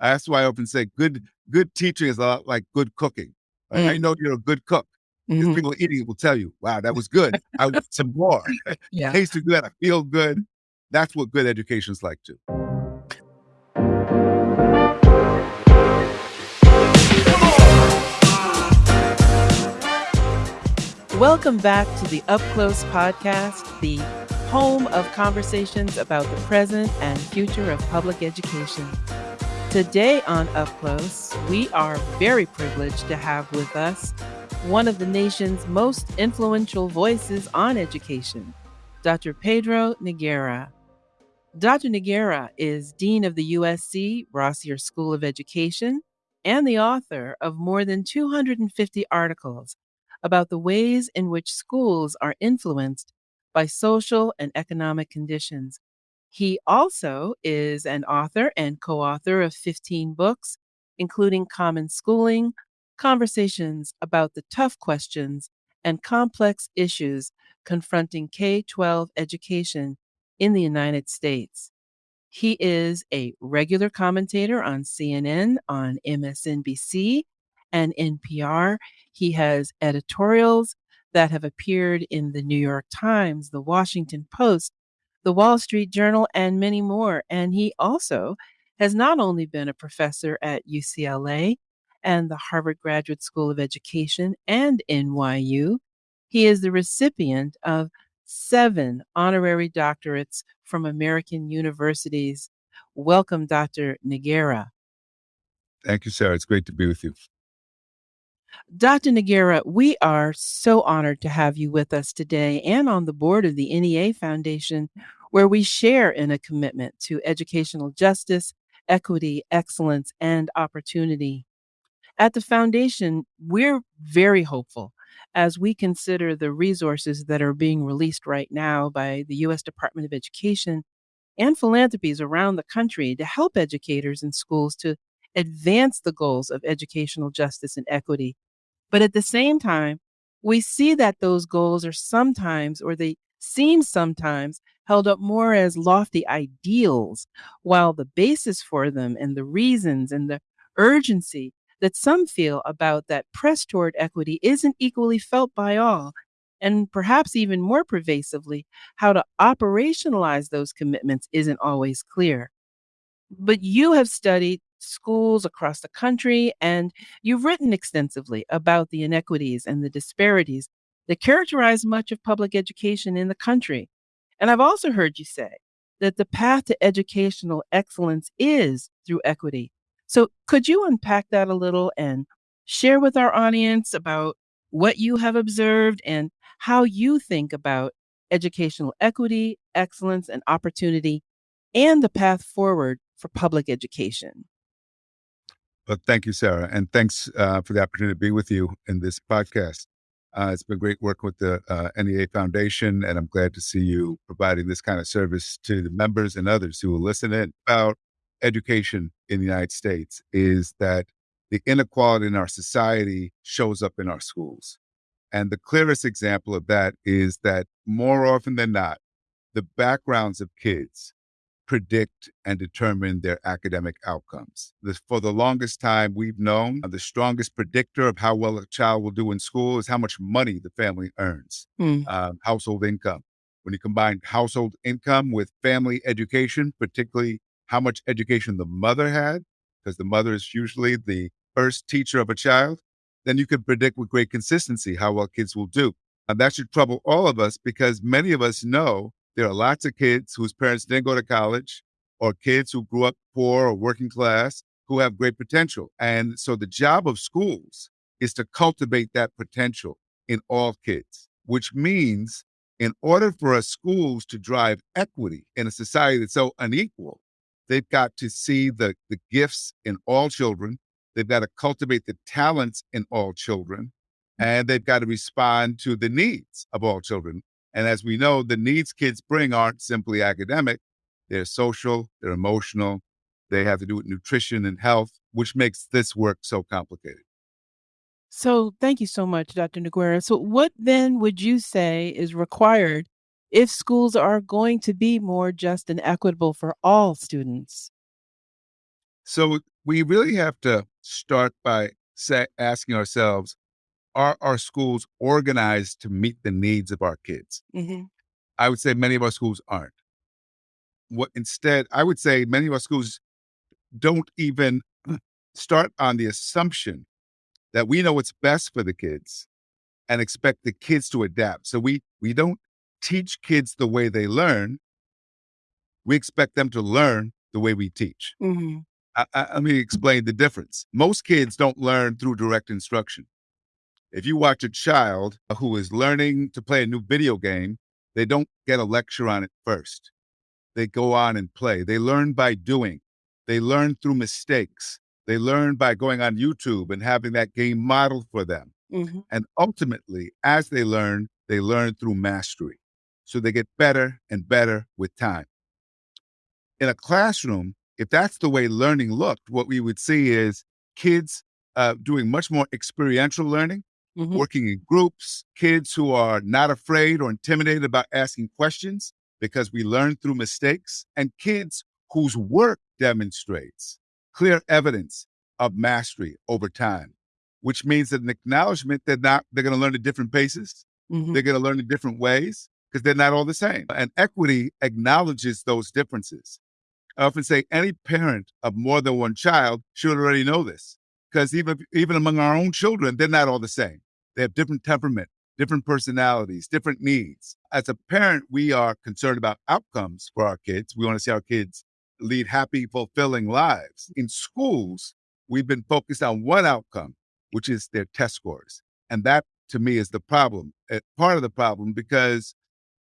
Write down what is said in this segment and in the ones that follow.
That's why I often say good good teaching is a lot like good cooking. Mm. I know you're a good cook. Mm-hmm. People eating it will tell you, wow, that was good. I want some more. yeah. Tasted good. I feel good. That's what good education is like too. Welcome back to the Up Close podcast, the home of conversations about the present and future of public education. Today on Up Close, we are very privileged to have with us one of the nation's most influential voices on education, Dr. Pedro Noguera. Dr. Noguera is Dean of the USC Rossier School of Education and the author of more than 250 articles about the ways in which schools are influenced by social and economic conditions he also is an author and co author of 15 books, including Common Schooling, Conversations about the Tough Questions and Complex Issues Confronting K 12 Education in the United States. He is a regular commentator on CNN, on MSNBC, and NPR. He has editorials that have appeared in the New York Times, the Washington Post, the Wall Street Journal, and many more. And he also has not only been a professor at UCLA and the Harvard Graduate School of Education and NYU, he is the recipient of seven honorary doctorates from American universities. Welcome, Dr. Noguera. Thank you, Sarah. It's great to be with you. Dr. Noguera, we are so honored to have you with us today and on the board of the NEA Foundation, where we share in a commitment to educational justice, equity, excellence, and opportunity. At the foundation, we're very hopeful as we consider the resources that are being released right now by the U.S. Department of Education and philanthropies around the country to help educators and schools to advance the goals of educational justice and equity but at the same time, we see that those goals are sometimes, or they seem sometimes, held up more as lofty ideals, while the basis for them and the reasons and the urgency that some feel about that press toward equity isn't equally felt by all. And perhaps even more pervasively, how to operationalize those commitments isn't always clear. But you have studied schools across the country, and you've written extensively about the inequities and the disparities that characterize much of public education in the country. And I've also heard you say that the path to educational excellence is through equity. So, could you unpack that a little and share with our audience about what you have observed and how you think about educational equity, excellence, and opportunity, and the path forward for public education? Well, thank you, Sarah, and thanks uh, for the opportunity to be with you in this podcast. Uh, it's been great work with the uh, NEA Foundation, and I'm glad to see you providing this kind of service to the members and others who will listen in. About education in the United States is that the inequality in our society shows up in our schools. And the clearest example of that is that more often than not, the backgrounds of kids predict and determine their academic outcomes. This, for the longest time, we've known the strongest predictor of how well a child will do in school is how much money the family earns, mm. um, household income. When you combine household income with family education, particularly how much education the mother had, because the mother is usually the first teacher of a child, then you can predict with great consistency how well kids will do. And that should trouble all of us because many of us know there are lots of kids whose parents didn't go to college or kids who grew up poor or working class who have great potential. And so the job of schools is to cultivate that potential in all kids, which means in order for our schools to drive equity in a society that's so unequal, they've got to see the, the gifts in all children. They've got to cultivate the talents in all children. Mm. And they've got to respond to the needs of all children. And as we know, the needs kids bring aren't simply academic, they're social, they're emotional, they have to do with nutrition and health, which makes this work so complicated. So, thank you so much, Dr. Noguera. So, what then would you say is required if schools are going to be more just and equitable for all students? So, we really have to start by say, asking ourselves are our schools organized to meet the needs of our kids? Mm-hmm. I would say many of our schools aren't. What instead, I would say many of our schools don't even start on the assumption that we know what's best for the kids and expect the kids to adapt. So we we don't teach kids the way they learn. We expect them to learn the way we teach. Mm-hmm. I, I, let me explain the difference. Most kids don't learn through direct instruction. If you watch a child who is learning to play a new video game, they don't get a lecture on it first. They go on and play. They learn by doing. They learn through mistakes. They learn by going on YouTube and having that game modeled for them. Mm-hmm. And ultimately, as they learn, they learn through mastery. So they get better and better with time. In a classroom, if that's the way learning looked, what we would see is kids uh, doing much more experiential learning, Mm-hmm. working in groups, kids who are not afraid or intimidated about asking questions because we learn through mistakes, and kids whose work demonstrates clear evidence of mastery over time, which means that an acknowledgement that not they're going to learn at different paces, Mm-hmm. they're going to learn in different ways because they're not all the same. And equity acknowledges those differences. I often say any parent of more than one child should already know this because even even among our own children, they're not all the same. They have different temperament, different personalities, different needs. As a parent, we are concerned about outcomes for our kids. We want to see our kids lead happy, fulfilling lives. In schools, we've been focused on one outcome, which is their test scores. And that to me is the problem, uh, part of the problem, because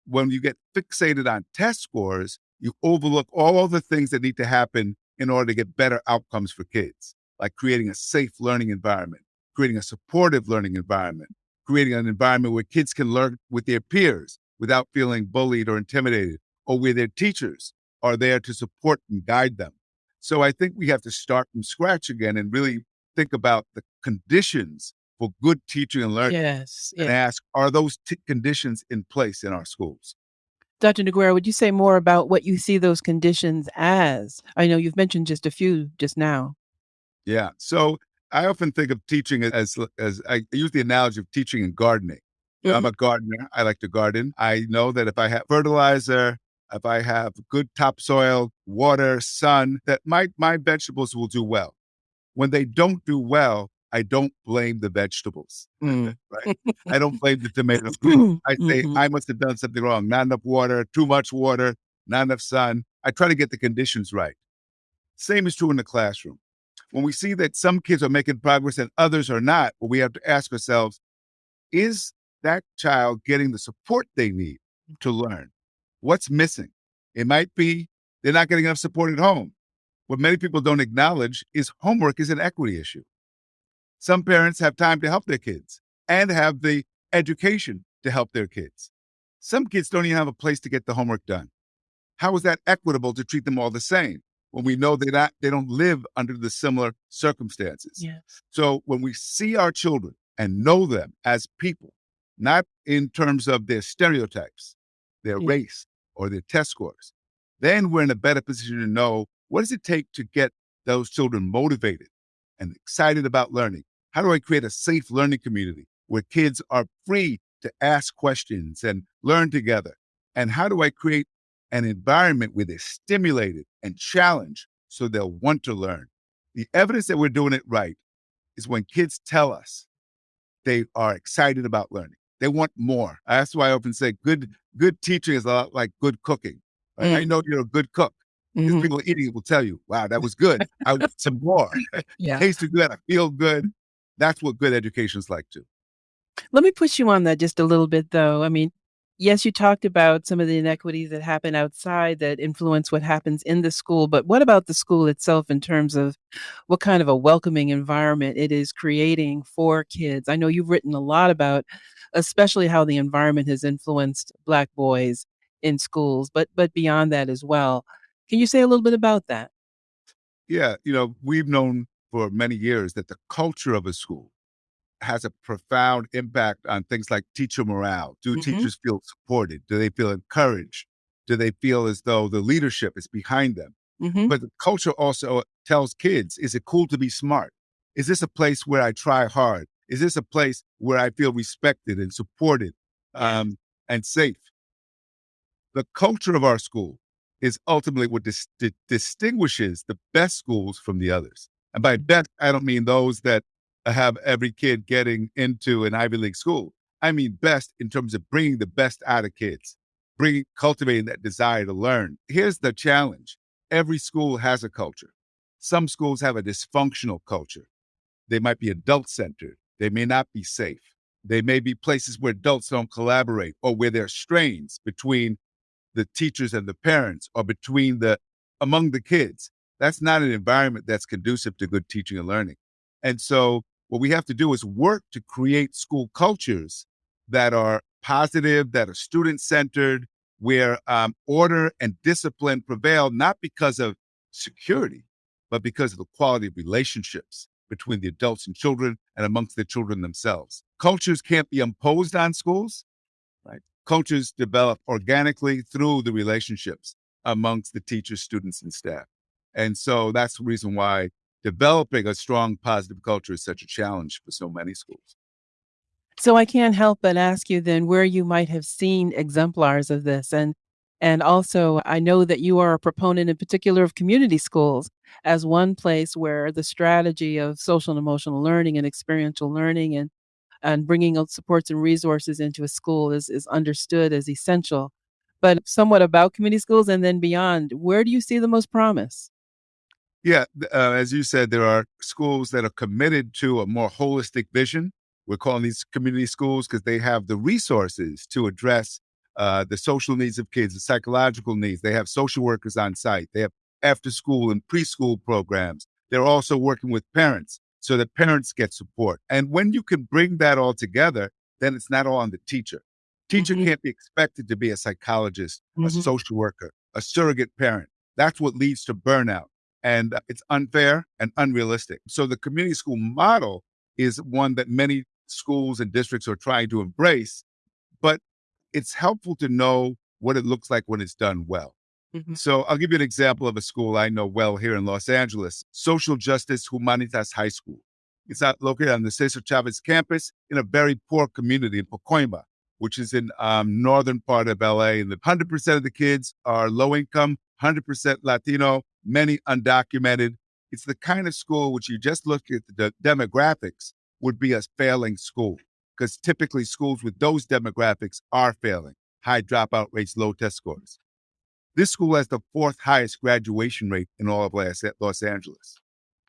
when you get fixated on test scores, you overlook all the things that need to happen in order to get better outcomes for kids, like creating a safe learning environment, creating a supportive learning environment, creating an environment where kids can learn with their peers without feeling bullied or intimidated, or where their teachers are there to support and guide them. So I think we have to start from scratch again and really think about the conditions for good teaching and learning Yes. and ask, are those t- conditions in place in our schools? Dr. Noguera, would you say more about what you see those conditions as? I know you've mentioned just a few just now. Yeah. So I often think of teaching as as I use the analogy of teaching and gardening. I'm a gardener. I like to garden. I know that if I have fertilizer, if I have good topsoil, water, sun, that my my vegetables will do well. When they don't do well, I don't blame the vegetables. Mm. Right? I don't blame the tomatoes. I say Mhm. I must have done something wrong. Not enough water, too much water, not enough sun. I try to get the conditions right. Same is true in the classroom. When we see that some kids are making progress and others are not, we have to ask ourselves, is that child getting the support they need to learn? What's missing? It might be they're not getting enough support at home. What many people don't acknowledge is homework is an equity issue. Some parents have time to help their kids and have the education to help their kids. Some kids don't even have a place to get the homework done. How is that equitable to treat them all the same when we know they not they don't live under the similar circumstances? Yes. So when we see our children and know them as people, not in terms of their stereotypes, their Yeah. race, or their test scores, then we're in a better position to know what does it take to get those children motivated and excited about learning? How do I create a safe learning community where kids are free to ask questions and learn together? And how do I create an environment where they're stimulated and challenged so they'll want to learn? The evidence that we're doing it right is when kids tell us they are excited about learning. They want more. That's why I often say good good teaching is a lot like good cooking. right? I Mm. know you're a good cook. Mhm. people eating it will tell you, wow, that was good. I want some more. Yeah. Tasted good. I feel good. That's what good education is like too. Let me push you on that just a little bit, though. I mean, yes, you talked about some of the inequities that happen outside that influence what happens in the school, but what about the school itself in terms of what kind of a welcoming environment it is creating for kids? I know you've written a lot about, especially how the environment has influenced Black boys in schools, but but beyond that as well. Can you say a little bit about that? Yeah, you know, we've known for many years that the culture of a school has a profound impact on things like teacher morale. Do Mhm. teachers feel supported? Do they feel encouraged? Do they feel as though the leadership is behind them? Mhm. But the culture also tells kids, is it cool to be smart? Is this a place where I try hard? Is this a place where I feel respected and supported um, and safe? The culture of our school is ultimately what dis- di- distinguishes the best schools from the others. And by best, I don't mean those that have every kid getting into an Ivy League school. I mean best in terms of bringing the best out of kids, bringing cultivating that desire to learn. Here's the challenge: every school has a culture. Some schools have a dysfunctional culture. They might be adult centered. They may not be safe. They may be places where adults don't collaborate or where there are strains between the teachers and the parents or between the among the kids. That's not an environment that's conducive to good teaching and learning. And so what we have to do is work to create school cultures that are positive, that are student centered, where um, order and discipline prevail, not because of security, but because of the quality of relationships between the adults and children and amongst the children themselves. Cultures can't be imposed on schools, right? Cultures develop organically through the relationships amongst the teachers, students, and staff. And so that's the reason why developing a strong positive culture is such a challenge for so many schools. So I can't help but ask you then where you might have seen exemplars of this and and also I know that you are a proponent in particular of community schools as one place where the strategy of social and emotional learning and experiential learning and and bringing out supports and resources into a school is is understood as essential. But somewhat about community schools and then beyond, where do you see the most promise? Yeah, uh, as you said, there are schools that are committed to a more holistic vision. We're calling these community schools because they have the resources to address uh, the social needs of kids, the psychological needs. They have social workers on site. They have after school and preschool programs. They're also working with parents so that parents get support. And when you can bring that all together, then it's not all on the teacher. Teacher mm-hmm. can't be expected to be a psychologist, mm-hmm. a social worker, a surrogate parent. That's what leads to burnout and it's unfair and unrealistic. So the community school model is one that many schools and districts are trying to embrace, but it's helpful to know what it looks like when it's done well. Mm-hmm. So I'll give you an example of a school I know well here in Los Angeles, Social Justice Humanitas High School. It's located on the Cesar Chavez campus in a very poor community in Pacoima, which is in um, northern part of LA. And the 100% of the kids are low income, 100% Latino, many undocumented. It's the kind of school which you just look at the demographics would be a failing school because typically schools with those demographics are failing, high dropout rates, low test scores. This school has the fourth highest graduation rate in all of Los Angeles.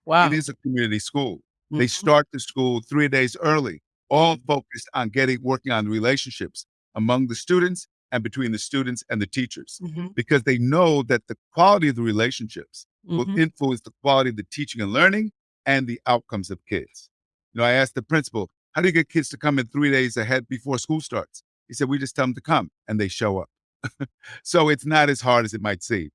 Wow. It is a community school. Mm-hmm. They start the school three days early, all focused on getting working on relationships among the students and between the students and the teachers mm-hmm. because they know that the quality of the relationships mm-hmm. will influence the quality of the teaching and learning and the outcomes of kids. You know, I asked the principal, how do you get kids to come in three days ahead before school starts? He said, we just tell them to come and they show up. so it's not as hard as it might seem.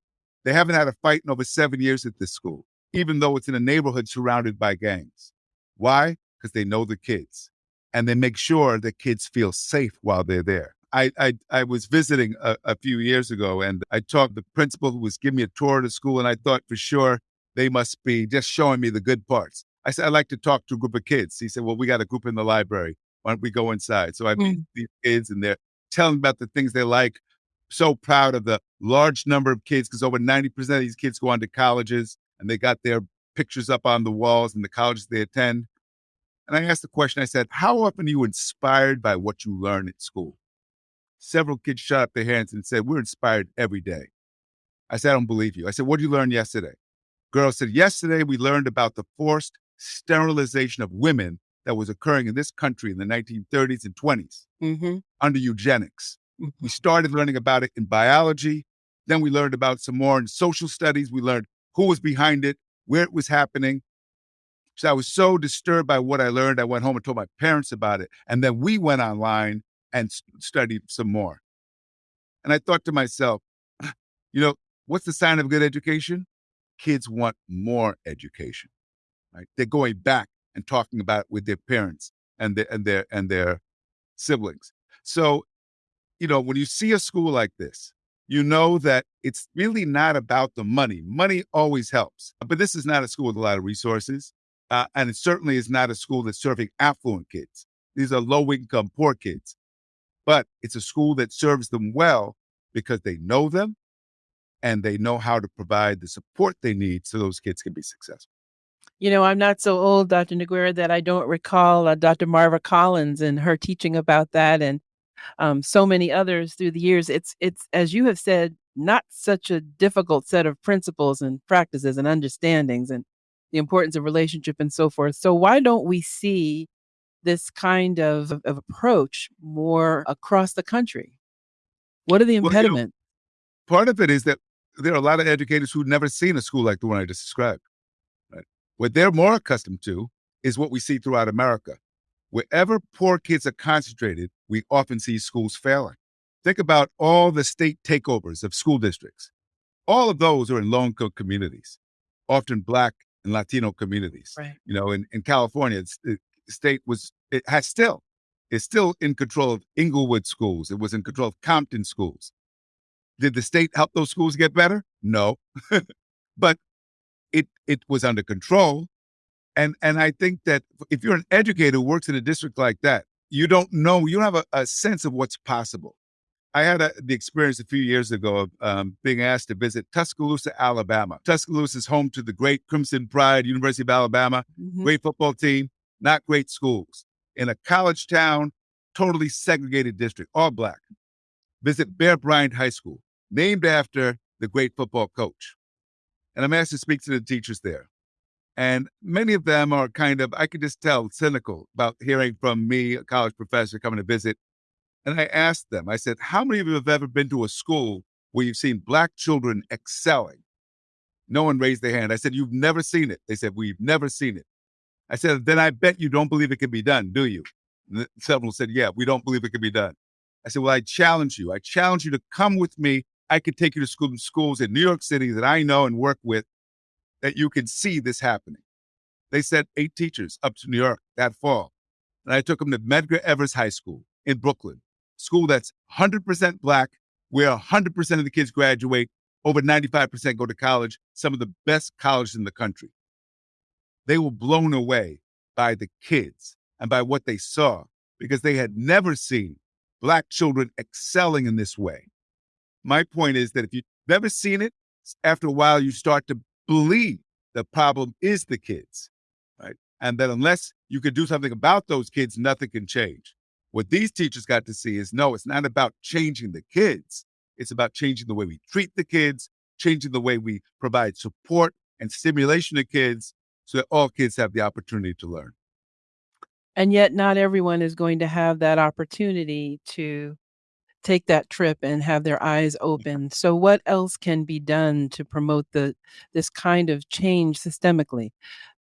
They haven't had a fight in over seven years at this school, even though it's in a neighborhood surrounded by gangs. Why? Because they know the kids and they make sure that kids feel safe while they're there. I, I, I was visiting a, a, few years ago and I talked the principal who was giving me a tour of the school and I thought for sure they must be just showing me the good parts. I said, I'd like to talk to a group of kids. He said, well, we got a group in the library. Why don't we go inside? So I meet mm. these kids and they're telling about the things they like. So proud of the large number of kids because over 90% of these kids go on to colleges and they got their pictures up on the walls in the colleges they attend. And I asked the question, I said, how often are you inspired by what you learn at school? Several kids shot up their hands and said, We're inspired every day. I said, I don't believe you. I said, What did you learn yesterday? Girl said, Yesterday we learned about the forced sterilization of women that was occurring in this country in the 1930s and 20s mm-hmm. under eugenics. Mm-hmm. We started learning about it in biology. Then we learned about some more in social studies. We learned who was behind it, where it was happening. So I was so disturbed by what I learned. I went home and told my parents about it. And then we went online and studied some more. And I thought to myself, you know, what's the sign of good education? Kids want more education, right? They're going back and talking about it with their parents and their and their and their siblings. So, you know, when you see a school like this, you know that it's really not about the money. Money always helps, but this is not a school with a lot of resources. Uh, and it certainly is not a school that's serving affluent kids. These are low income, poor kids. But it's a school that serves them well because they know them and they know how to provide the support they need so those kids can be successful. You know, I'm not so old, Dr. Noguera, that I don't recall uh, Dr. Marva Collins and her teaching about that, and um, so many others through the years. It's it's as you have said, not such a difficult set of principles and practices and understandings, and the importance of relationship and so forth. So why don't we see this kind of, of approach more across the country? What are the impediments? Well, you know, part of it is that there are a lot of educators who've never seen a school like the one I just described. Right? What they're more accustomed to is what we see throughout America. Wherever poor kids are concentrated, we often see schools failing. Think about all the state takeovers of school districts. All of those are in low income communities, often Black and Latino communities. Right. You know, in, in California, the state was, it has still, is still in control of Inglewood schools. It was in control of Compton schools. Did the state help those schools get better? No. but it it was under control. And and I think that if you're an educator who works in a district like that, you don't know, you don't have a, a sense of what's possible. I had a, the experience a few years ago of um, being asked to visit Tuscaloosa, Alabama. Tuscaloosa is home to the great Crimson Tide, University of Alabama, mm-hmm. great football team, not great schools. In a college town, totally segregated district, all black. Visit Bear Bryant High School, named after the great football coach. And I'm asked to speak to the teachers there. And many of them are kind of, I could just tell, cynical about hearing from me, a college professor, coming to visit and I asked them, I said, how many of you have ever been to a school where you've seen Black children excelling? No one raised their hand. I said, You've never seen it. They said, We've never seen it. I said, Then I bet you don't believe it can be done, do you? And several said, Yeah, we don't believe it can be done. I said, Well, I challenge you. I challenge you to come with me. I could take you to school, schools in New York City that I know and work with that you can see this happening. They sent eight teachers up to New York that fall. And I took them to Medgar Evers High School in Brooklyn school that's 100% black, where 100% of the kids graduate, over 95% go to college, some of the best colleges in the country. They were blown away by the kids and by what they saw because they had never seen black children excelling in this way. My point is that if you've never seen it, after a while, you start to believe the problem is the kids, right? And that unless you can do something about those kids, nothing can change. What these teachers got to see is no, it's not about changing the kids. It's about changing the way we treat the kids, changing the way we provide support and stimulation to kids so that all kids have the opportunity to learn. And yet, not everyone is going to have that opportunity to take that trip and have their eyes open. So, what else can be done to promote the this kind of change systemically?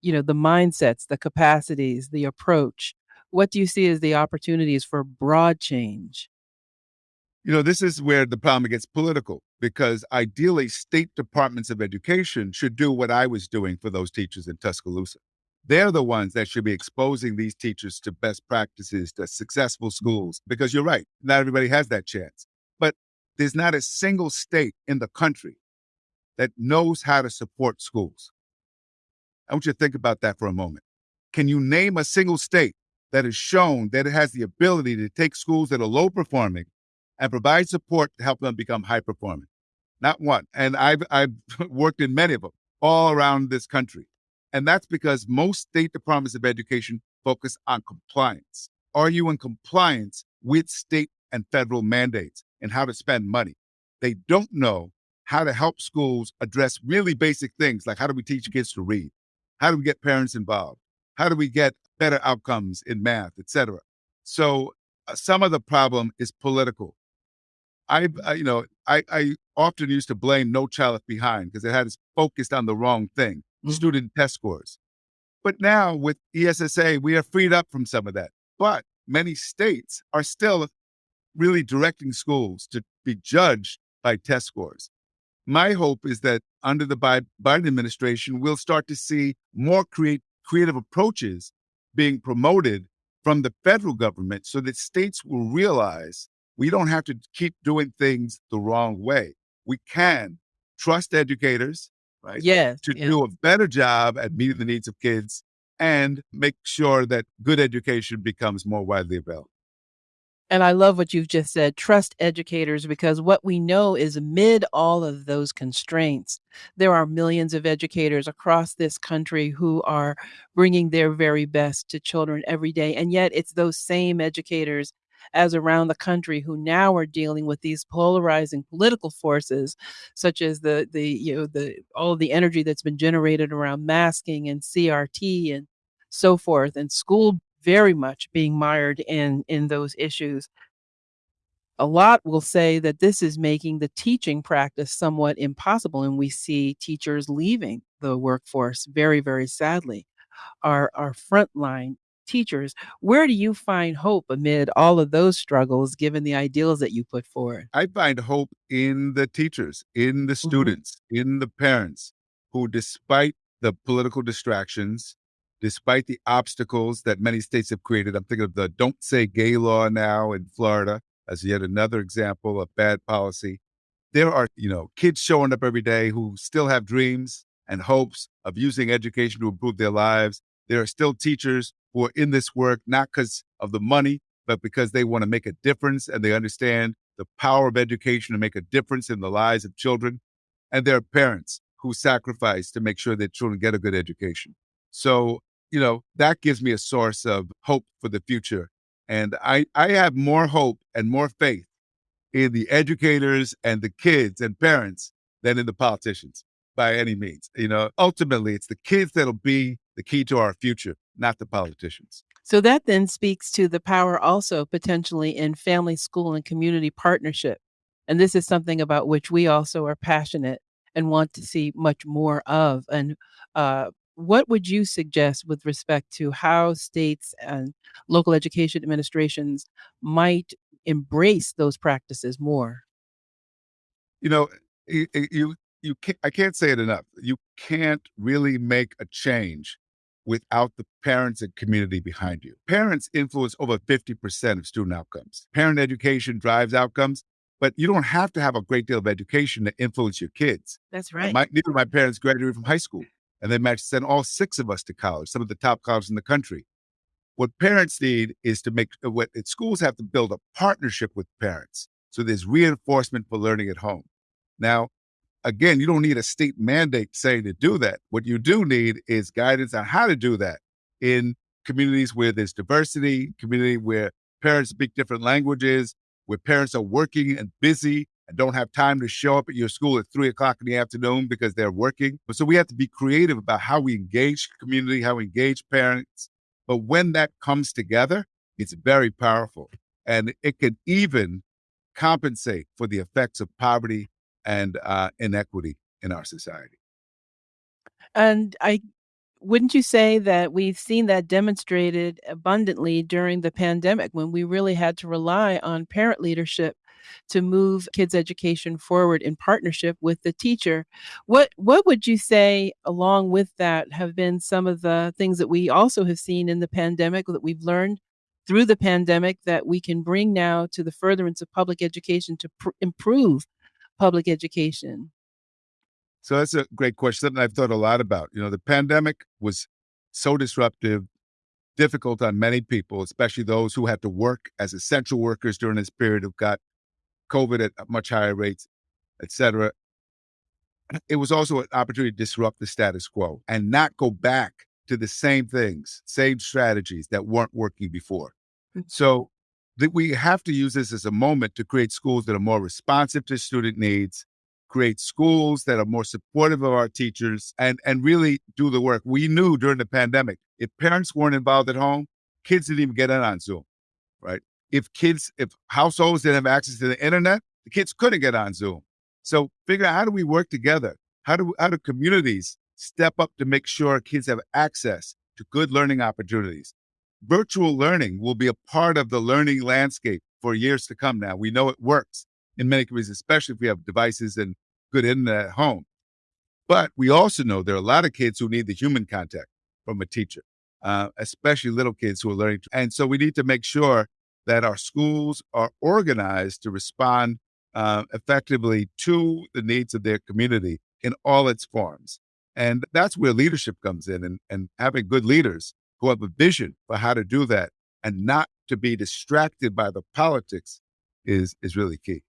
You know, the mindsets, the capacities, the approach what do you see as the opportunities for broad change? You know, this is where the problem gets political because ideally, state departments of education should do what I was doing for those teachers in Tuscaloosa. They're the ones that should be exposing these teachers to best practices, to successful schools, because you're right, not everybody has that chance. But there's not a single state in the country that knows how to support schools. I want you to think about that for a moment. Can you name a single state that has shown that it has the ability to take schools that are low performing and provide support to help them become high performing. Not one. And I've, I've worked in many of them all around this country. And that's because most state departments of education focus on compliance. Are you in compliance with state and federal mandates and how to spend money? They don't know how to help schools address really basic things like how do we teach kids to read? How do we get parents involved? How do we get better outcomes in math, etc. So uh, some of the problem is political. I, I you know, I, I often used to blame No Child Left Behind because it had us focused on the wrong thing, mm-hmm. student test scores. But now with ESSA, we are freed up from some of that. But many states are still really directing schools to be judged by test scores. My hope is that under the Biden administration, we'll start to see more create, creative approaches being promoted from the federal government so that states will realize we don't have to keep doing things the wrong way. We can trust educators, right? Yes. To do a better job at meeting the needs of kids and make sure that good education becomes more widely available. And I love what you've just said, trust educators, because what we know is amid all of those constraints, there are millions of educators across this country who are bringing their very best to children every day. And yet it's those same educators as around the country who now are dealing with these polarizing political forces, such as the the you know the all the energy that's been generated around masking and CRT and so forth, and school very much being mired in in those issues. A lot will say that this is making the teaching practice somewhat impossible, and we see teachers leaving the workforce very, very sadly. Our our frontline teachers, where do you find hope amid all of those struggles, given the ideals that you put forward? I find hope in the teachers, in the Mhm. students, in the parents who, despite the political distractions, despite the obstacles that many states have created. I'm thinking of the don't say gay law now in Florida as yet another example of bad policy. There are, you know, kids showing up every day who still have dreams and hopes of using education to improve their lives. There are still teachers who are in this work not because of the money, but because they want to make a difference and they understand the power of education to make a difference in the lives of children. And there are parents who sacrifice to make sure that children get a good education. So, you know, that gives me a source of hope for the future. And I, I have more hope and more faith in the educators and the kids and parents than in the politicians by any means. You know, ultimately, it's the kids that'll be the key to our future, not the politicians. So that then speaks to the power also potentially in family, school, and community partnership. And this is something about which we also are passionate and want to see much more of. And uh, what would you suggest with respect to how states and local education administrations might embrace those practices more? You know, you you, you can't, I can't say it enough. You can't really make a change without the parents and community behind you. Parents influence over 50% of student outcomes. Parent education drives outcomes, but you don't have to have a great deal of education to influence your kids. That's right. My, neither of my parents graduated from high school, and they managed to send all six of us to college, some of the top colleges in the country. What parents need is to make uh, what schools have to build a partnership with parents. So there's reinforcement for learning at home. Now, again, you don't need a state mandate saying to do that. What you do need is guidance on how to do that in communities where there's diversity, community where parents speak different languages, where parents are working and busy and don't have time to show up at your school at three o'clock in the afternoon because they're working. So we have to be creative about how we engage community, how we engage parents. But when that comes together, it's very powerful. And it can even compensate for the effects of poverty and uh, inequity in our society. And I wouldn't you say that we've seen that demonstrated abundantly during the pandemic when we really had to rely on parent leadership to move kids' education forward in partnership with the teacher. What what would you say along with that have been some of the things that we also have seen in the pandemic that we've learned through the pandemic that we can bring now to the furtherance of public education to pr- improve public education? So that's a great question. Something I've thought a lot about. You know, the pandemic was so disruptive, difficult on many people, especially those who had to work as essential workers during this period who got COVID at much higher rates, et cetera. It was also an opportunity to disrupt the status quo and not go back to the same things, same strategies that weren't working before. Mm. So that we have to use this as a moment to create schools that are more responsive to student needs, create schools that are more supportive of our teachers, and, and really do the work. We knew during the pandemic, if parents weren't involved at home, kids didn't even get in on Zoom, right? If kids, if households didn't have access to the internet, the kids couldn't get on Zoom. So figure out how do we work together? How do how do communities step up to make sure kids have access to good learning opportunities? Virtual learning will be a part of the learning landscape for years to come now. We know it works in many communities, especially if we have devices and good internet at home. But we also know there are a lot of kids who need the human contact from a teacher, uh, especially little kids who are learning. And so we need to make sure that our schools are organized to respond uh, effectively to the needs of their community in all its forms. And that's where leadership comes in and, and having good leaders who have a vision for how to do that and not to be distracted by the politics is, is really key.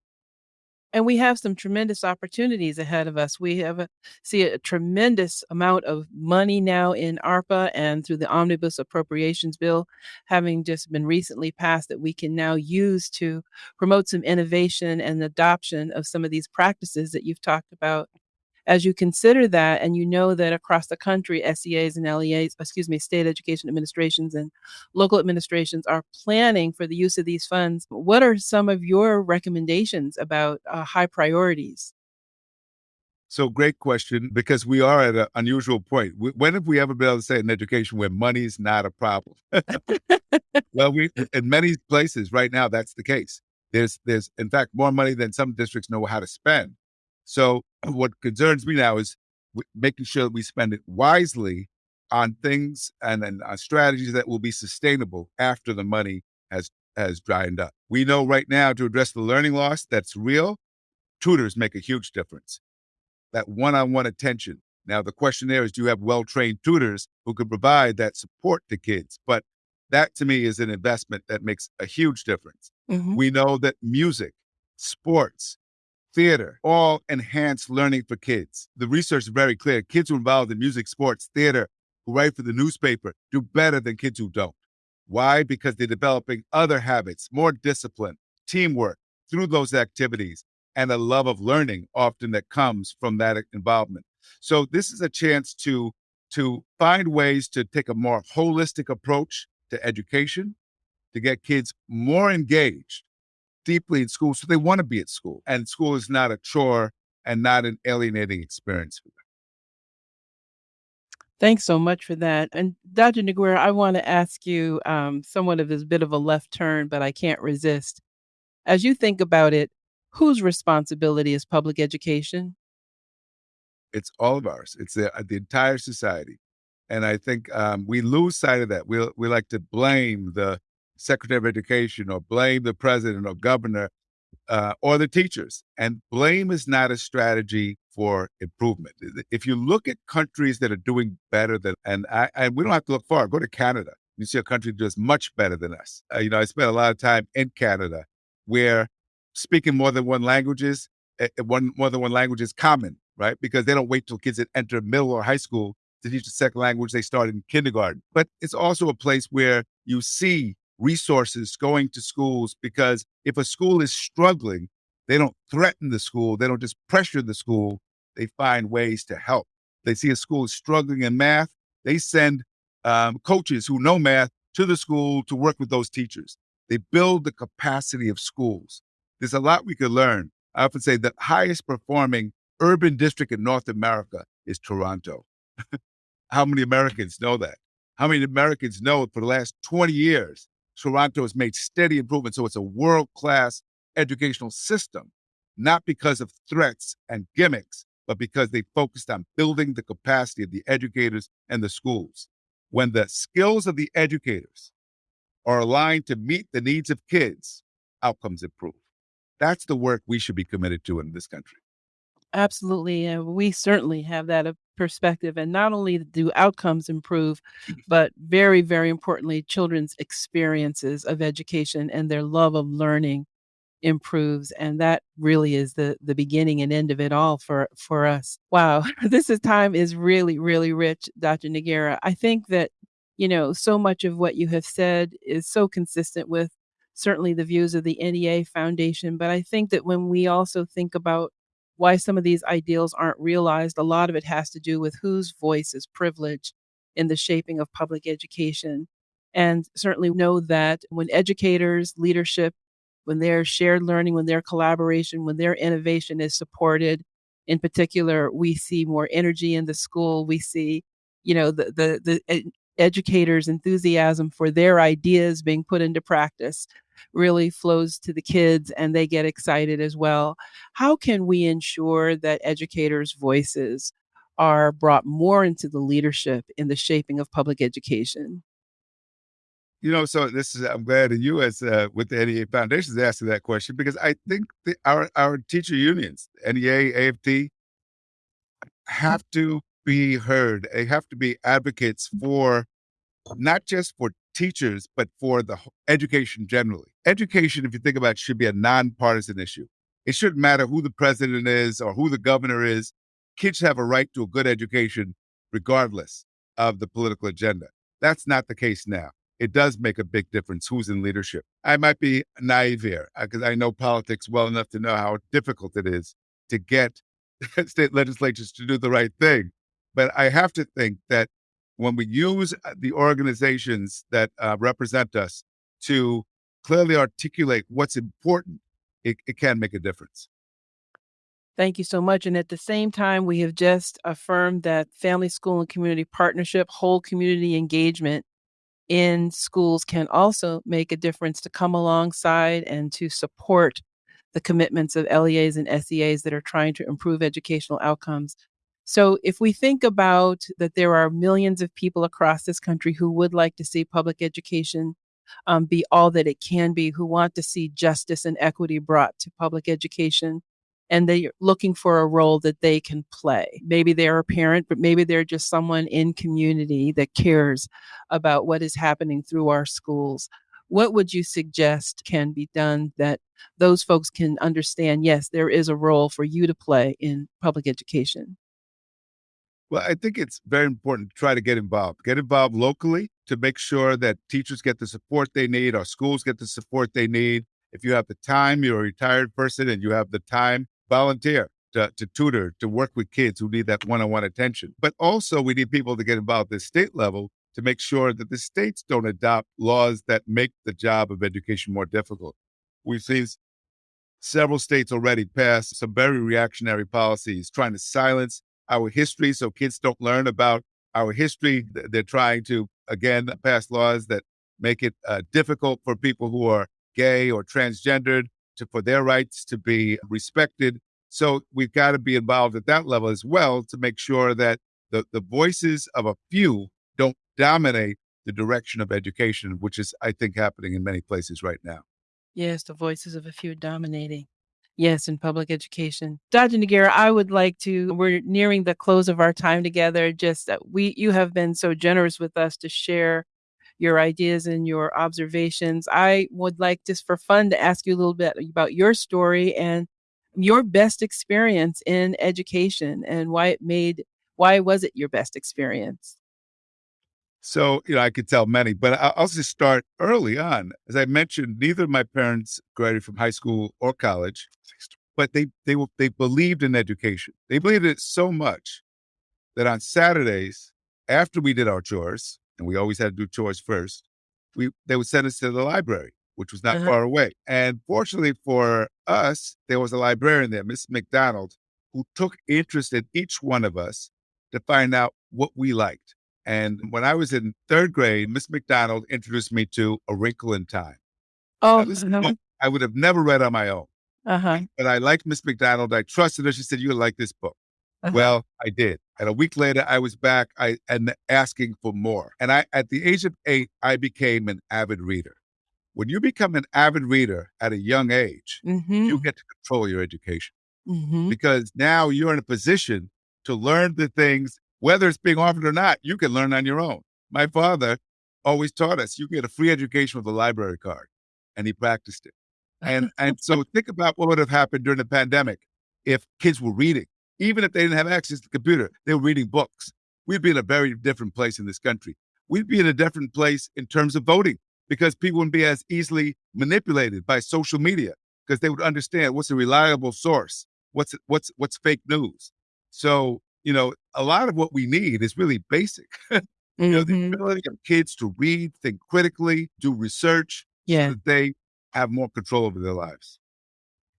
And we have some tremendous opportunities ahead of us. We have a, see a tremendous amount of money now in ARPA and through the Omnibus Appropriations Bill, having just been recently passed, that we can now use to promote some innovation and adoption of some of these practices that you've talked about as you consider that and you know that across the country SEAs and LEAs, excuse me, state education administrations and local administrations are planning for the use of these funds, what are some of your recommendations about uh, high priorities? So great question because we are at an unusual point. When have we ever been able to say in education where money is not a problem? well, we in many places right now that's the case. There's there's in fact more money than some districts know how to spend. So what concerns me now is making sure that we spend it wisely on things and, then on strategies that will be sustainable after the money has has dried up. We know right now to address the learning loss that's real, tutors make a huge difference. That one-on-one attention. Now the question there is, do you have well-trained tutors who can provide that support to kids? But that to me is an investment that makes a huge difference. Mm-hmm. We know that music, sports, theater all enhance learning for kids. The research is very clear. Kids who are involved in music, sports, theater, who write for the newspaper, do better than kids who don't. Why? Because they're developing other habits, more discipline, teamwork through those activities, and a love of learning often that comes from that involvement. So this is a chance to to find ways to take a more holistic approach to education, to get kids more engaged deeply in school, so they want to be at school. And school is not a chore and not an alienating experience for them. Thanks so much for that. And Dr. Noguera, I want to ask you um, somewhat of this bit of a left turn, but I can't resist. As you think about it, whose responsibility is public education? It's all of ours. It's the, the entire society. And I think um, we lose sight of that. We we like to blame the secretary of education or blame the president or governor uh, or the teachers. And blame is not a strategy for improvement. If you look at countries that are doing better than, and I, and we don't have to look far, go to Canada. You see a country that does much better than us. Uh, you know, I spent a lot of time in Canada where speaking more than one languages, uh, one more than one language is common, right? Because they don't wait till kids that enter middle or high school to teach the second language. They start in kindergarten. But it's also a place where you see resources going to schools because if a school is struggling, they don't threaten the school, they don't just pressure the school, they find ways to help. They see a school is struggling in math, they send um, coaches who know math to the school to work with those teachers. They build the capacity of schools. There's a lot we could learn. I often say the highest performing urban district in North America is Toronto. How many Americans know that? How many Americans know for the last 20 years Toronto has made steady improvement. So it's a world class educational system, not because of threats and gimmicks, but because they focused on building the capacity of the educators and the schools. When the skills of the educators are aligned to meet the needs of kids, outcomes improve. That's the work we should be committed to in this country. Absolutely. And we certainly have that uh, perspective. And not only do outcomes improve, but very, very importantly, children's experiences of education and their love of learning improves and that really is the the beginning and end of it all for for us wow this is time is really really rich dr noguera i think that you know so much of what you have said is so consistent with certainly the views of the nea foundation but i think that when we also think about why some of these ideals aren't realized. A lot of it has to do with whose voice is privileged in the shaping of public education. And certainly know that when educators, leadership, when their shared learning, when their collaboration, when their innovation is supported, in particular, we see more energy in the school. We see, you know, the the the eh, educators' enthusiasm for their ideas being put into practice really flows to the kids and they get excited as well. How can we ensure that educators' voices are brought more into the leadership in the shaping of public education? You know, so this is I'm glad that you, as uh, with the NEA Foundation, is asking that question because I think the, our our teacher unions, NEA, AFT, have to be heard. They have to be advocates for not just for teachers, but for the education generally. Education, if you think about it, should be a nonpartisan issue. It shouldn't matter who the president is or who the governor is. Kids have a right to a good education regardless of the political agenda. That's not the case now it does make a big difference who's in leadership. I might be naive here because uh, I know politics well enough to know how difficult it is to get state legislatures to do the right thing. But I have to think that when we use uh, the organizations that uh, represent us to clearly articulate what's important, it, it can make a difference. Thank you so much. And at the same time, we have just affirmed that family, school, and community partnership, whole community engagement in schools can also make a difference to come alongside and to support the commitments of LEAs and SEAs that are trying to improve educational outcomes. So, if we think about that, there are millions of people across this country who would like to see public education um, be all that it can be, who want to see justice and equity brought to public education and they're looking for a role that they can play. Maybe they're a parent, but maybe they're just someone in community that cares about what is happening through our schools. What would you suggest can be done that those folks can understand? Yes, there is a role for you to play in public education. Well, I think it's very important to try to get involved. Get involved locally to make sure that teachers get the support they need, our schools get the support they need. If you have the time, you're a retired person and you have the time volunteer to, to tutor, to work with kids who need that one on one attention. But also, we need people to get involved at the state level to make sure that the states don't adopt laws that make the job of education more difficult. We've seen several states already pass some very reactionary policies trying to silence our history so kids don't learn about our history. They're trying to, again, pass laws that make it uh, difficult for people who are gay or transgendered to, for their rights to be respected. So we've got to be involved at that level as well to make sure that the, the voices of a few don't dominate the direction of education, which is, I think, happening in many places right now. Yes, the voices of a few dominating. Yes, in public education. Dr. Noguera, I would like to, we're nearing the close of our time together. Just that we, you have been so generous with us to share your ideas and your observations. I would like just for fun to ask you a little bit about your story and your best experience in education and why it made why was it your best experience? So, you know, I could tell many, but I'll just start early on. As I mentioned, neither of my parents graduated from high school or college, but they they they believed in education. They believed in it so much that on Saturdays, after we did our chores, and we always had to do chores first, we they would send us to the library, which was not uh-huh. far away. And fortunately for us, there was a librarian there, Miss McDonald, who took interest in each one of us to find out what we liked. And when I was in third grade, Miss McDonald introduced me to A Wrinkle in Time. Oh, uh-huh. I would have never read on my own. Uh-huh. But I liked Miss McDonald. I trusted her. She said, "You like this book." Uh-huh. Well, I did. And a week later, I was back I, and asking for more. And I, at the age of eight, I became an avid reader. When you become an avid reader at a young age, mm-hmm. you get to control your education mm-hmm. because now you're in a position to learn the things, whether it's being offered or not, you can learn on your own. My father always taught us you get a free education with a library card, and he practiced it. And and so think about what would have happened during the pandemic if kids were reading even if they didn't have access to the computer, they were reading books. We'd be in a very different place in this country. We'd be in a different place in terms of voting because people wouldn't be as easily manipulated by social media because they would understand what's a reliable source, what's what's what's fake news. So, you know, a lot of what we need is really basic. you know, the mm-hmm. ability of kids to read, think critically, do research, yeah. so that they have more control over their lives.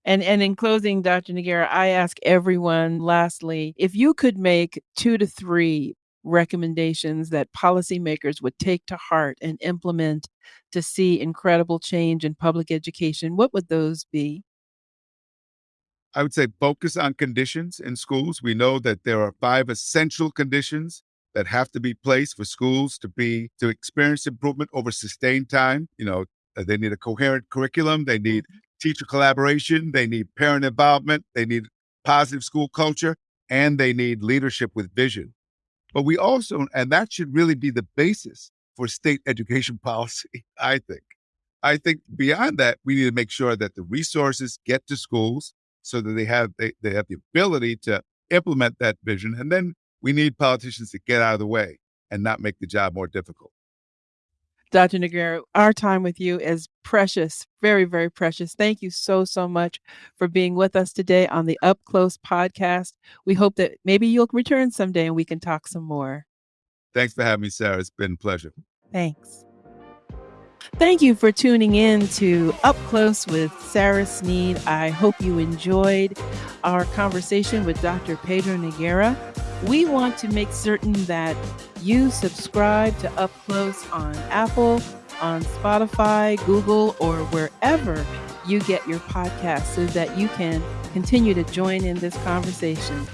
And and in closing, Dr. Noguera, I ask everyone lastly, if you could make two to three recommendations that policymakers would take to heart and implement to see incredible change in public education, what would those be? I would say focus on conditions in schools. We know that there are five essential conditions that have to be placed for schools to be to experience improvement over sustained time. You know, uh, they need a coherent curriculum. They need mm-hmm. teacher collaboration. They need parent involvement. They need positive school culture, and they need leadership with vision. But we also, and that should really be the basis for state education policy. I think. I think beyond that, we need to make sure that the resources get to schools so that they have they, they have the ability to implement that vision. And then we need politicians to get out of the way and not make the job more difficult. Dr. Noguera, our time with you is precious, very, very precious. Thank you so, so much for being with us today on the Up Close podcast. We hope that maybe you'll return someday and we can talk some more. Thanks for having me, Sarah. It's been a pleasure. Thanks. Thank you for tuning in to Up Close with Sarah Sneed. I hope you enjoyed our conversation with Dr. Pedro Noguera. We want to make certain that you subscribe to Up Close on Apple, on Spotify, Google, or wherever you get your podcast so that you can continue to join in this conversation.